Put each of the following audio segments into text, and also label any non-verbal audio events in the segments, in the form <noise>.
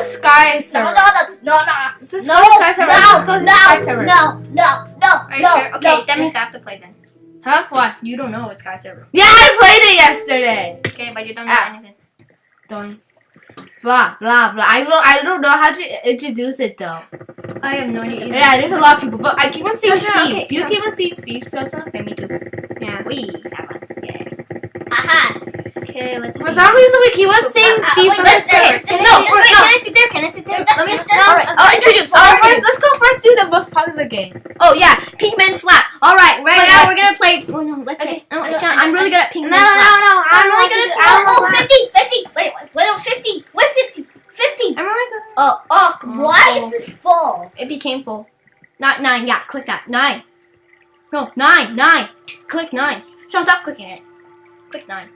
Sky No, server. no, no, no, no. Let's just No, go to Sky server. Let's just go no, to no, Sky server. no, no, no, Are you no, sure? Okay, no. that means I have to play then. Huh? What? You don't know it's Sky server. Yeah, I played it yesterday. Okay, but you don't know Ah. anything. Don't. Blah blah blah. I don't. I don't know how to introduce it though. I have no idea. either. Yeah, there's a lot of people, but I keep on seeing Sure, Steve. okay, you sure. keep on seeing Steve Sosa? Okay, me too. Yeah. We have one. Yeah. Okay, let's For some reason, we keep on seeing Uh, Steve wait, on wait, the wait, No, for- Wait, no. can I sit there? Can I sit there? Just- Let me. just- just- Alright, I'll introduce. Alright, Alright, first, let's go first do the most popular game. Oh yeah, Pinkman Slap. All right, right now we're gonna play. Oh no, let's Okay. see. No, I know, Sean, I I'm really good at No, Pinkman no, Slap. no. I I'm don't really good at do- Pinkman I don't Oh, 50, 50. Wait, wait, wait, 50. Wait, 50. 50. I'm really good. Oh, oh, why is this full? It became full. Not nine. Yeah, click that. Nine. No, nine. Nine. Click nine. Sean, stop clicking it. Click nine.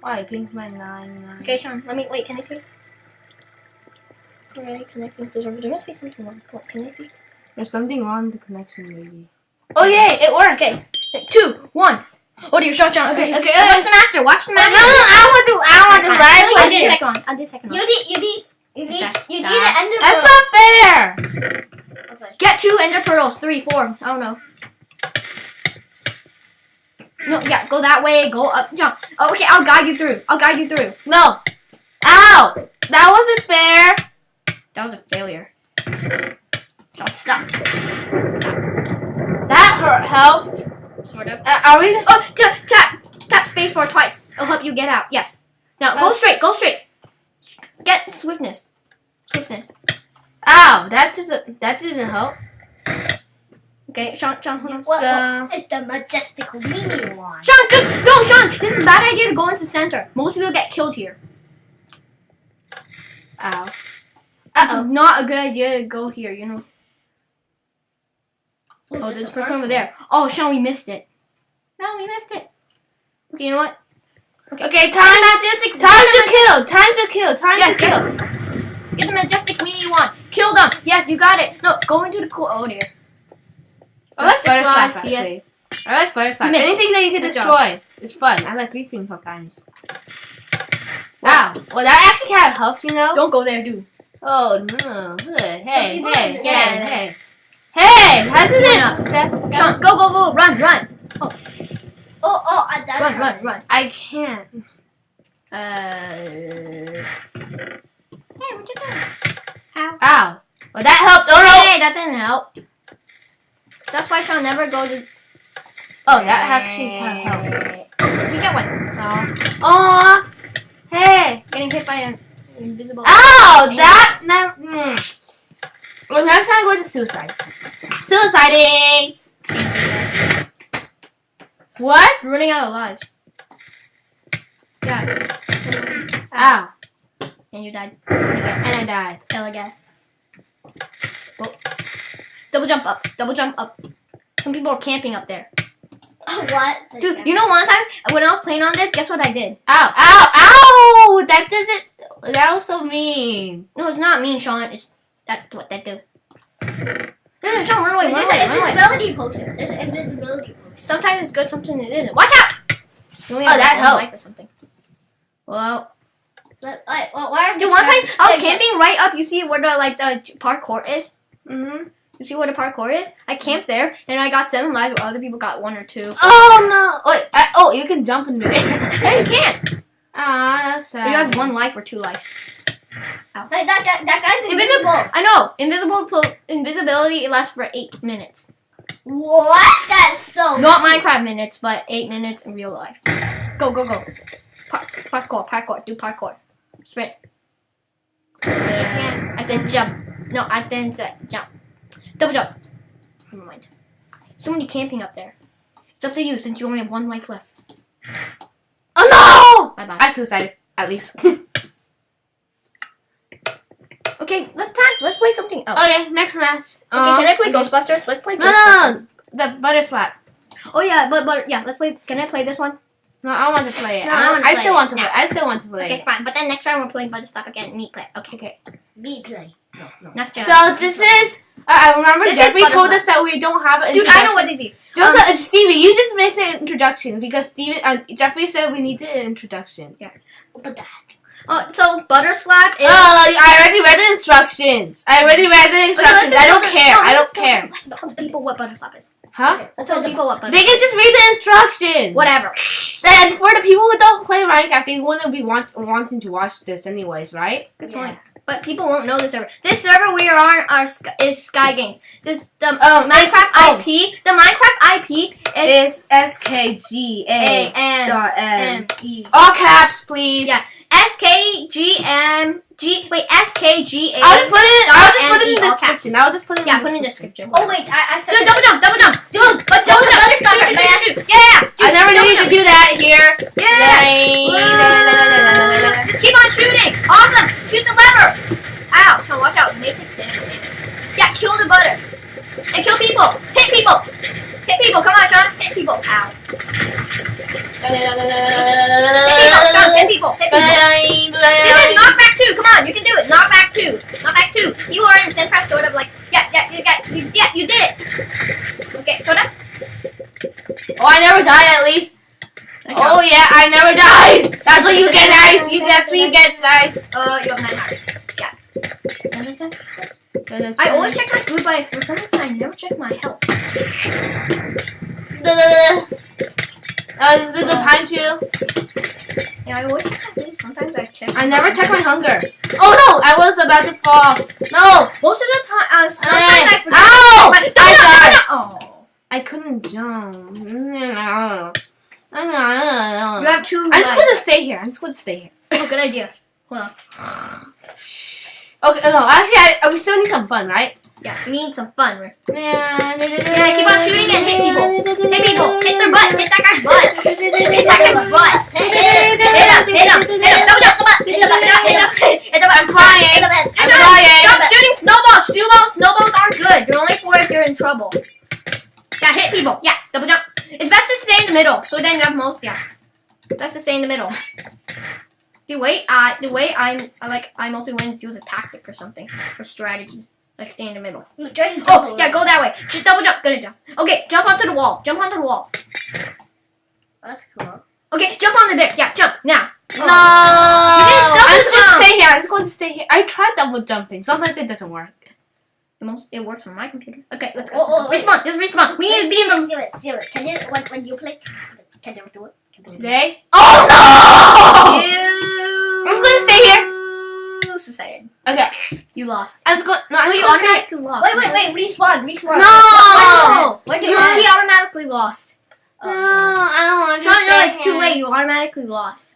Why? Pinkman 9, 9. Okay, Sean. Let me wait. Can I see? Already connecting to server. There must be something wrong. What, can I see? There's something wrong with the connection, maybe. Oh, yay, it worked. Okay. Two. One. Oh dear, Sean, Sean. Okay. Okay, okay, Watch uh, the master. Watch the master. No, no. I don't want to. I don't want to I'll live do with the second one. I'll do the second You one. need, you need, you need, you need an ender That's not fair. Okay. Get two ender pearls. Three, four. I don't know. No, yeah, go that way. Go up. Jump. Oh, okay, I'll guide you through. I'll guide you through. No. Ow. That wasn't fair. That was a failure. John, stop. That hurt. Helped. Sort of. Uh, are we? Oh, tap, tap, tap spacebar twice. It'll help you get out. Yes. Now go straight. Go straight. Get swiftness. Swiftness. Ow. That doesn't. That didn't help. Okay, Sean, Sean, hold on. What, So- what? It's the majestic mini one. Sean, just no, Sean. This is a bad idea to go into center. Most people get killed here. Oh. Ow. It's Uh-oh. not a good idea to go here. You know. Oh, there's a person over there. Oh, Sean, we missed it. No, we missed it. Okay, you know what? Okay, time. Majestic. Time to kill. Time to kill. Time Yes, to kill. get, get the majestic mini one. Kill them. Yes, you got it. No, go into the cool. Oh dear. I like Six butter slap lives, yes. I like butter slap. Miss. Anything that you can Good job. destroy. It's fun. I like griefing sometimes. Wow. Well, that actually kind of helps, you know. Don't go there, dude. Oh no! Hey, hey, hey, hey, hey! Hey! How did it? Sean, go, go, go, run, run, Oh, oh, I died. run, run, run. I can't. Uh. Hey, what you doing? How? Ow! Well, that helped. Oh no! Hey, that didn't help. That's why Sean never go to. Oh, that actually kind of helped. We get one. Oh. Aw. Hey! Getting hit by an invisible. Ow! That never. Mm. Well, next time go to suicide. Suiciding. What? Running out of lives. Yeah. Ow! And you died. And I died. Kill again. Oh. Double jump up. Double jump up. Some people are camping up there. <gasps> What? Dude, you know one time when I was playing on this, guess what I did? Ow! Ow! Ow! That didn't. That was so mean. No, it's not mean, Sean. It's that's what they do. <sighs> No, no, Sean, run away, There's run away, an run away. invisibility potion. There's an invisibility potion. Sometimes it's good, sometimes it isn't. Watch out! Oh, have that one helped. or something. Well, But, like, well, why are dude, one time I was Yeah, yeah. camping right up. You see where the like the parkour is? Mm-hmm. You see what a parkour is? I camped there and I got seven lives, while other people got one or two. Oh no! Wait. I, oh, you can jump in the Hey, you can't. Ah, that's sad. You have one life or two lives. Like, that, that, that guy's Invisible. invisible. I know. Invisible invisibility lasts for eight minutes. What? That's so. Not Minecraft minutes, but eight minutes in real life. Go, go, go. Par- parkour, parkour. Do parkour. Sprint. I said jump. No, I didn't say jump. Double jump. Never mind. Somebody camping up there. It's up to you since you only have one life left. Oh no! bye. bye. I suicided. At least. <laughs> Okay, let's time. Let's play something else. okay, next match. Okay, Uh, can I play okay. Ghostbusters? Let's play No, Ghostbusters. no, no. The butter slap. Oh yeah, but but yeah, let's play. Can I play this one? No, I want to play it. No, I I, I play still it. want to No. play. I still want to play. Okay, fine. But then next round we're playing Butter Stop again. Neat play. Okay, okay. Me play. No, no. Next round. So this is. Uh, I remember This Jeffrey told us that we don't have an Dude, I know what it is. Just Um, uh, Stevie, you just make the introduction because Steven, uh, Jeffrey said we needed an introduction. Yeah. But that. Oh, so butter slap is. Oh, I already read the instructions. I already read the instructions. just I don't care. no, I don't tell- care. Let's tell the people what butter slap is. Huh? Let's tell the people what butter. They can just read the instructions. Whatever. Then for the people who don't play Minecraft, they wouldn't be want- wanting to watch this anyways, right? Good Yeah. point. But people won't know this server. This server we are on are is Sky Games. This the Oh, oh this- Minecraft oh. IP. The Minecraft IP is It's S K G A M dot M M. E. All caps, please. Yeah. S K G M G. Wait, S K G A. I'll just put it. I'll just put it in the description. I'll just put it in Yeah, the put it in the description. Oh wait, I, I said Dude, double jump, double jump. Dude, But double double jump, jump, shoot, shoot, shoot, shoot. Yeah. I never knew you could do that here. Yeah. Keep on shooting. Awesome. Shoot the lever. Ow. Now watch out. Make it. Yeah, kill the butter. And kill people. Hit people. Hit people. Come on, Sean. Hit people. Ow. Hit people. Sean, hit people. Hit people. This is knockback two. Come on, you can do it. Knockback two. Knockback two. You are in Sincraft sort of like yeah, yeah, you got yeah, you did it. Okay, Soda. Oh, I never died at least. Oh yeah, I never died. That's what you get, guys. You that's what you get, guys. Uh, you have nine hearts. Yeah. I always check my food, but I, for some reason I never check my health. Uh, this is a good time too. Yeah, I always check my food. Sometimes I check. I never check my hunger. Oh no, I was about to fall. No, Most of the time, uh, sometimes Hey. I forget. Ow! I died. Oh. I couldn't jump. You I'm have two. just going to stay here. I'm just to stay here. Oh, good idea. Hold on. <sighs> Okay, no, actually, I, we still need some fun, right? Yeah, we need some fun. Right? Yeah, Yeah, keep on shooting and hit people. Hit people. Hit their butt. Hit that guy's butt. Hit that guy's butt. Hit him. Hit him. Hit him. Hit him. Double jump. Double jump. Hit. Hit him. Hit him. Hit him. I'm flying. The. I'm flying. Stop shooting snowballs. Snowballs. Snowballs aren't good. They're only for if you're in trouble. Yeah, hit people. Yeah, the middle, so then you have most. Yeah, best to stay in the middle. The way I, the way I'm, I like, I mostly win is use a tactic or something or strategy, like stay in the middle. Oh, yeah, go that way. Just double jump. Good jump. Okay, jump onto the wall. Jump onto the wall. That's cool. Okay, jump on the dick. Yeah, jump now. Oh. No, You didn't double I'm just stay here. I'm just going to stay here. I tried double jumping. Sometimes it doesn't work. It most, it works on my computer. Okay, let's go. Oh, oh, oh respawn. Just respawn. We need to be in the See it. See it. Can you when when you play? Can you do it? Can you do it? Today? Oh no! You. I'm just gonna stay here. Suicided. Okay, You lost. I'm just going. No, I'm No, just you going to stay. automatically lost. Wait, wait, wait. Respawn. Respawn. No! Do You, he automatically lost. No, I don't want to. Sean, no, it's too late. You automatically lost.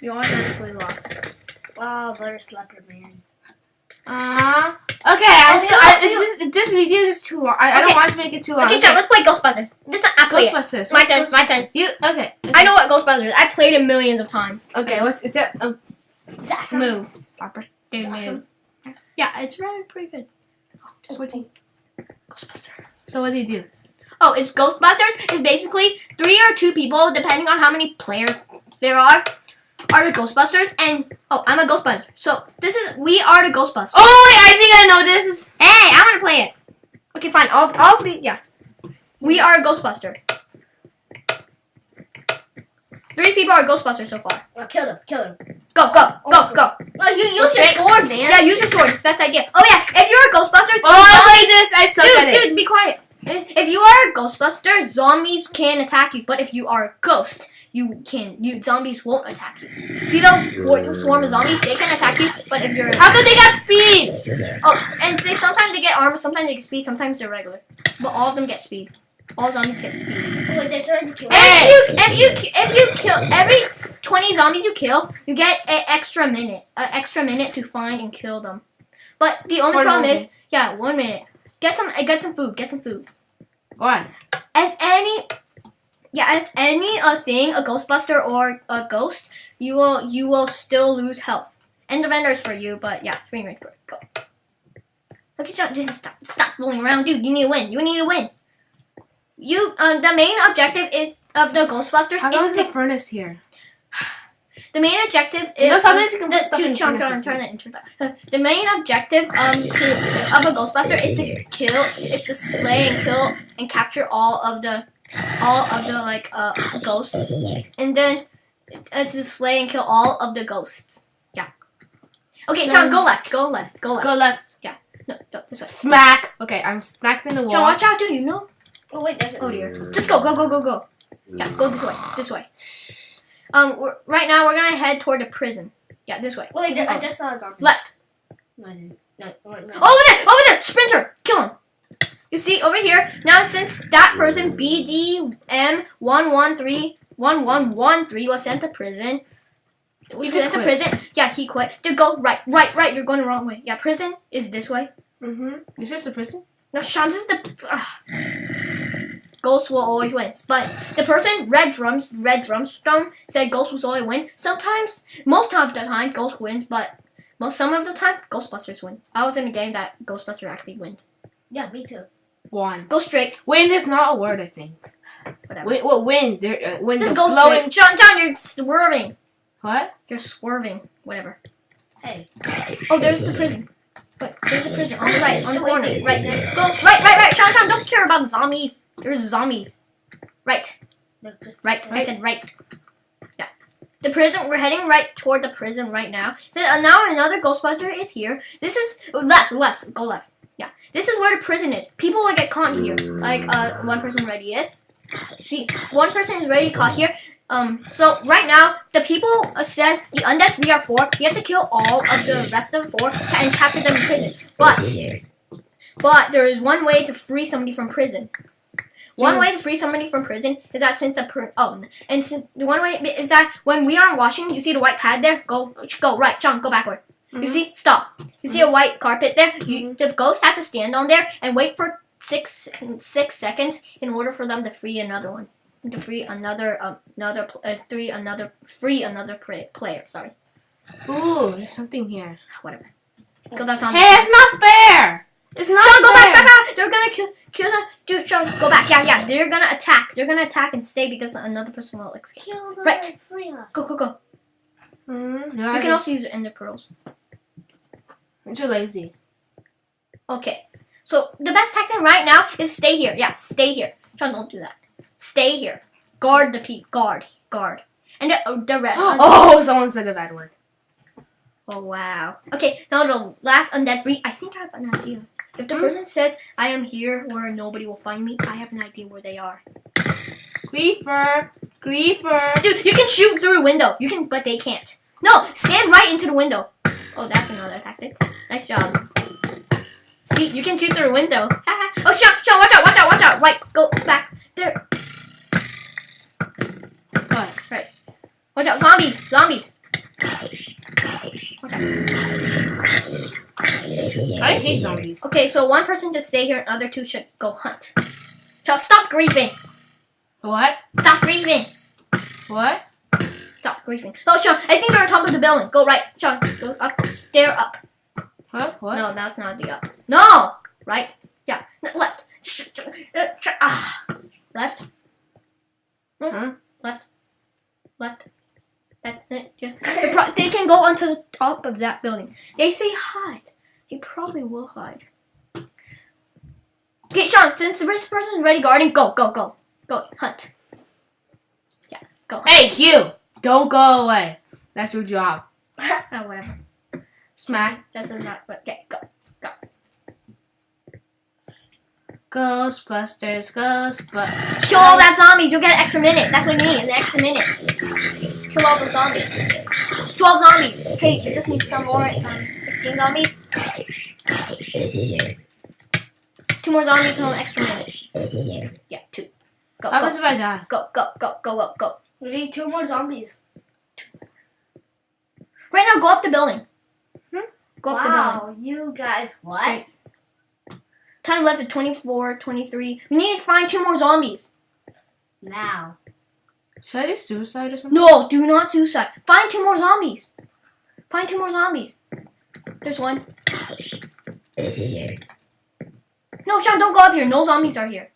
You automatically lost. Wow, butter slapper man. Uh, okay, I Oh, still, I, it's just this video is too long. I, I don't want to make it too long. Okay, Sean, let's play Ghostbusters. This is it. Ghostbusters. My turn. It's my turn. You okay? I know what Ghostbusters is. I played it millions of times. Okay, what's is it? Um, that awesome? Move. stopper. It's awesome. move. Yeah, it's really pretty good. Just waiting. Ghostbusters. So what do you do? Oh, it's Ghostbusters. It's basically three or two people, depending on how many players there are, are the Ghostbusters. And oh, I'm a Ghostbuster. So this is we are the Ghostbusters. Oh wait, I think I know this is. Hey, I'm gonna play it. Okay, fine. I'll I'll be yeah. We mm-hmm. are a Ghostbuster. Three people are Ghostbusters so far. Oh, kill them. Kill them. Go go oh. go go. Oh, you use your sword, man. Yeah, use your sword. It's best idea. Oh yeah, if you're a Ghostbuster, Oh, I played this. I suck at dude, it. dude, be quiet. If you are a Ghostbuster, zombies can attack you. But if you are a ghost, you can. You zombies won't attack you. See those swarm swarm of zombies? They can attack you. But if you're How could they get speed? oh, and they, sometimes they get armor, sometimes they get speed, sometimes they're regular. But all of them get speed. All zombies get speed. Wait, they're trying to kill Hey. if you if you if you kill every twenty zombies you kill, you get an extra minute, an extra minute to find and kill them. But the only problem is, yeah, one minute. Get some, get some food. Get some food. What? As any, yeah, as any uh, thing, a Ghostbuster or a ghost, you will you will still lose health. And the vendors for you, but yeah, free range break. Go. Okay, John, just stop, stop fooling around, dude. You need to win. You need to win. You, uh, the main objective is of the Ghostbusters How come is a furnace here? <sighs> The main objective is know, sometimes you can the, put stuff in John, John, I'm furnaces. trying to that. <laughs> The main objective um to, of a Ghostbuster is to kill, is to slay and kill and capture all of the all of the like uh ghosts, and then It's to slay and kill all of the ghosts. Yeah. Okay, Sean, go left. Go left. Go left. Go left. Yeah. No, no, this way. Smack. Okay, I'm smacked in the wall. Sean, watch out, dude. You know. Oh wait, there's Oh dear. Just go, go, go, go, go. Yeah, go this way. This way. Um, we're, right now we're gonna head toward the prison. Yeah, this way. Wait, Keep I just saw a zombie. left. No, I didn't. No, wait, no. Over there, over there, Sprinter, kill him. You see over here now, since that person BDM one one three one one one three was sent to prison. Was He just sent to prison. Yeah, he quit. Dude, go right, right, right. You're going the wrong way. Yeah, prison is this way. Mm-hmm. Is this the prison? No, Sean, this is the. ah. Ghost will always win. But the person, Red Drums, Red Drumstone, said Ghost will always win. Sometimes, most of the time, Ghost wins, but most some of the time, Ghostbusters win. I was in a game that Ghostbuster actually win. Yeah, me too. One. Go straight. Wind is not a word, I think. Whatever. Wind, what wind? There, uh, wind Just is go blowing. straight. John, John, you're swerving. What? You're swerving. Whatever. Hey. Oh, there's the prison. Wait, there's the prison on the right, on the corner. Right there. Go right, right, right. Sean, Sean, don't care about the zombies. There's zombies. Right. No, just Right. I said right. Yeah. The prison. We're heading right toward the prison right now. So uh, now another Ghostbuster is here. This is oh, left. Left. Go left. Yeah. This is where the prison is. People will get caught here. Like uh, one person already is. See, one person is already caught here. Um. So right now, the people says the undead three are four. We have to kill all of the rest of the four and capture them in prison. But but there is one way to free somebody from prison. One way to free somebody from prison is that since a per- oh and since the one way is that when we are washing, you see the white pad there. Go go right, John. Go backward. You Mhm. see, stop. You see a white carpet there. You, the ghost has to stand on there and wait for six six seconds in order for them to free another one. To free another um, another uh, three another free another pra- player. Sorry, Ooh, there's something here. whatever. Go that's on. Hey, it's not fair. It's not Sean, go fair. back, back, back. They're gonna kill, kill them. Dude, Sean, go back. Yeah, yeah. They're gonna attack. They're gonna attack and stay because another person will escape. kill the Right. free us. Go, go, go. Mm, You can also use ender pearls. I'm too lazy. Okay. So the best tactic right now is stay here. Yeah, stay here. Sean, don't do that. Stay here. Guard the peep. Guard. Guard. And the, the rest. <gasps> Oh, someone said a bad word. Oh wow. Okay, now the last undead breed. I think I have an idea. If the Hmm? person says I am here where nobody will find me, I have an idea where they are. Creeper. Creeper. Dude, you can shoot through a window. You can, but they can't. No, stand right into the window. Oh, that's another tactic. Nice job. See, you can shoot through a window. oh, Sean, Sean, watch out, watch out, watch out. Right, go back. There. What? Right. Watch out, zombies, zombies. I hate zombies. Okay, so one person should stay here, and other two should go hunt. Sean, stop griefing. What? Stop griefing. What? Stop griefing. Oh, Sean, I think they're on top of the building. Go right, Sean. Go up, stare up. What? What? No, that's not the up. No! Right? Yeah. N- Left. Uh, Ah. Left. No. Huh? Left. Left. That's it. Yeah. They, can go onto the top of that building. They say hide. They probably will hide. Okay, Sean, since the first person's ready guarding, go, go, go. Go, hunt. Yeah, go. hunt. Hey, you! Don't go away. That's your job. <laughs> Oh, whatever. Smack. This is not, but okay, go. Go. Ghostbusters, Ghostbusters. Kill all that zombies, you'll get an extra minute. That's what we need, an extra minute. Kill all the zombies. 12 zombies. Okay, it just needs some more. Um, 16 zombies. Two more zombies and an extra minute. Yeah, two. Go, What go, happens if I die? go, go, go, go, go, go. We need two more zombies. Right now, go up the building. Hmm? Go up the building. wow, you guys, what? Straight. Time left at 24, 23. We need to find two more zombies. Now. Should I do suicide or something? No, do not suicide. Find two more zombies. Find two more zombies. There's one. No, Sean, don't go up here. No zombies are here.